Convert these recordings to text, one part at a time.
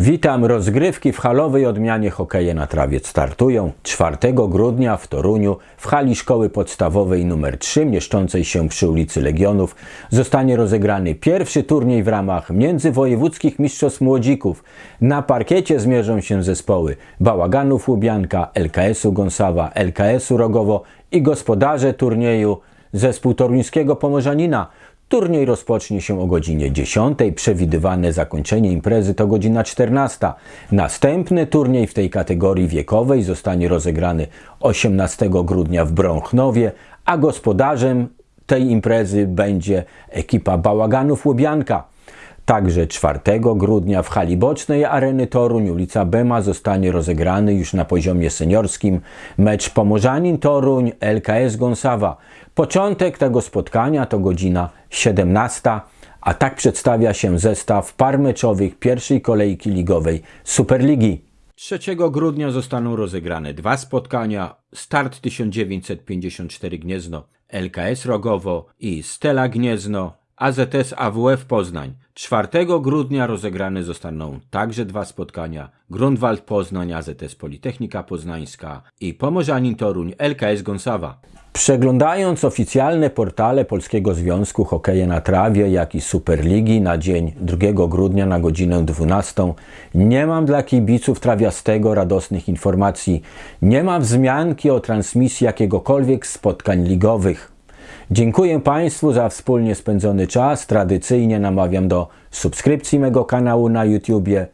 Witam. Rozgrywki w halowej odmianie hokeja na trawie startują 4 grudnia w Toruniu w hali szkoły podstawowej nr 3 mieszczącej się przy ulicy Legionów zostanie rozegrany pierwszy turniej w ramach międzywojewódzkich mistrzostw młodzików. Na parkiecie zmierzą się zespoły Bałaganów Łubianka, LKS-u Gąsawa, LKS-u Rogowo i gospodarze turnieju zespół toruńskiego Pomorzanina. Turniej rozpocznie się o godzinie 10. Przewidywane zakończenie imprezy to godzina 14. Następny turniej w tej kategorii wiekowej zostanie rozegrany 18 grudnia w Brąchnowie, a gospodarzem tej imprezy będzie ekipa Bałaganów Łubianka. Także 4 grudnia w hali bocznej Areny Toruń, ulica Bema, zostanie rozegrany już na poziomie seniorskim mecz Pomorzanin Toruń LKS Gąsawa. Początek tego spotkania to godzina 17, a tak przedstawia się zestaw par meczowych pierwszej kolejki ligowej Superligi. 3 grudnia zostaną rozegrane dwa spotkania. Start 1954 Gniezno, LKS Rogowo i Stela Gniezno, AZS AWF Poznań. 4 grudnia rozegrane zostaną także dwa spotkania. Grunwald Poznań, AZS Politechnika Poznańska i Pomorzanin Toruń, LKS Gąsawa. Przeglądając oficjalne portale Polskiego Związku Hokeja na Trawie, jak i Superligi na dzień 2 grudnia na godzinę 12, nie mam dla kibiców trawiastego radosnych informacji. Nie ma wzmianki o transmisji jakiegokolwiek spotkań ligowych. Dziękuję Państwu za wspólnie spędzony czas. Tradycyjnie namawiam do subskrypcji mego kanału na YouTubie.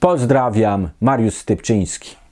Pozdrawiam, Mariusz Stypczyński.